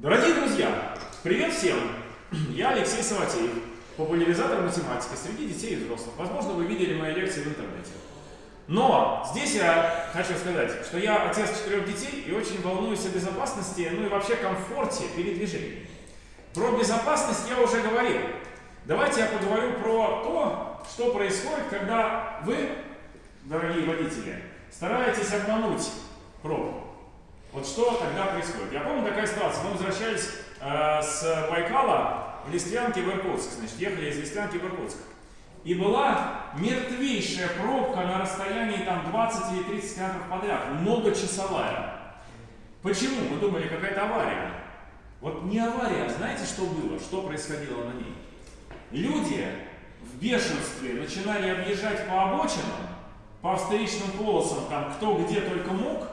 Дорогие друзья, привет всем! Я Алексей Саватеев, популяризатор математики среди детей и взрослых. Возможно, вы видели мои лекции в интернете. Но здесь я хочу сказать, что я отец четырех детей и очень волнуюсь о безопасности, ну и вообще комфорте передвижения. Про безопасность я уже говорил. Давайте я поговорю про то, что происходит, когда вы, дорогие водители, стараетесь обмануть пробку. Вот что тогда происходит? Я помню такая ситуация. Мы возвращались э, с Байкала в Листвянке в Иркутск. Значит, ехали из Листвянки в Иркутск. И была мертвейшая пробка на расстоянии там 20 или 30 километров подряд. Многочасовая. Почему? Мы думали, какая-то авария. Вот не авария, а знаете, что было? Что происходило на ней? Люди в бешенстве начинали объезжать по обочинам, по встречным полосам, там кто где только мог,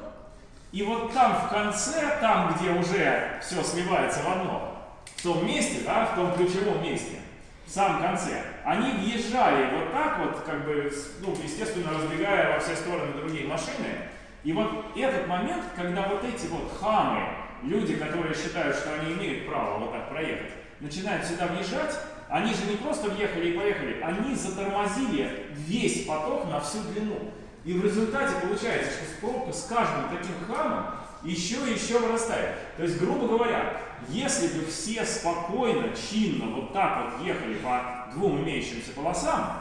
и вот там в конце, там, где уже все сливается в одно, в том месте, да, в том ключевом месте, в самом конце, они въезжали вот так вот, как бы, ну, естественно, разбегая во все стороны другие машины. И вот этот момент, когда вот эти вот хамы, люди, которые считают, что они имеют право вот так проехать, начинают сюда въезжать, они же не просто въехали и поехали, они затормозили весь поток на всю длину. И в результате получается, что пробка с каждым таким хамом еще и еще вырастает. То есть, грубо говоря, если бы все спокойно, чинно вот так вот ехали по двум имеющимся полосам,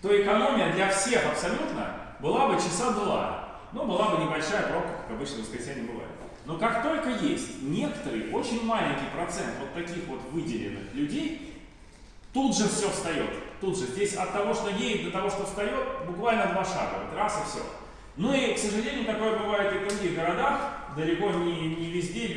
то экономия для всех абсолютно была бы часа два. Ну, была бы небольшая пробка, как обычно в воскресенье бывает. Но как только есть некоторый, очень маленький процент вот таких вот выделенных людей, тут же все встает. Тут же. Здесь от того, что едет, до того, что встает, буквально два шага. Вот раз и все. Ну и, к сожалению, такое бывает и в других городах. Далеко не, не везде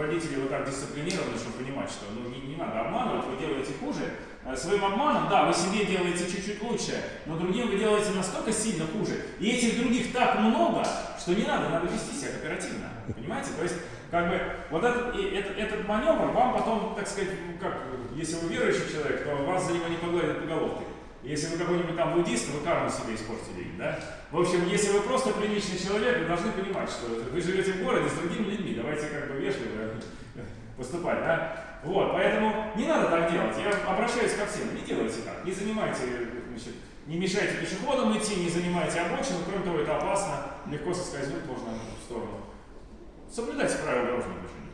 водители вот так дисциплинированы, чтобы понимать, что ну, не, не надо обманывать, вы делаете хуже. Э, своим обманом, да, вы себе делаете чуть-чуть лучше, но другим вы делаете настолько сильно хуже. И этих других так много, что не надо, надо вести себя оперативно. Понимаете? То есть, как бы, вот этот, этот, этот маневр вам потом, так сказать, ну, как, если вы верующий человек, то вас за него не погладят по головке. Если вы какой-нибудь там буддист, вы карму себе испортили, да? В общем, если вы просто приличный человек, вы должны понимать, что вы живете в городе с другими людьми, давайте как бы вежливо поступать, да? Вот, поэтому не надо так делать. Я обращаюсь ко всем, не делайте так, не занимайте, значит, не мешайте пешеходам идти, не занимайте обочину, кроме того, это опасно, легко соскользнуть можно в сторону. Соблюдайте правила дорожного движения.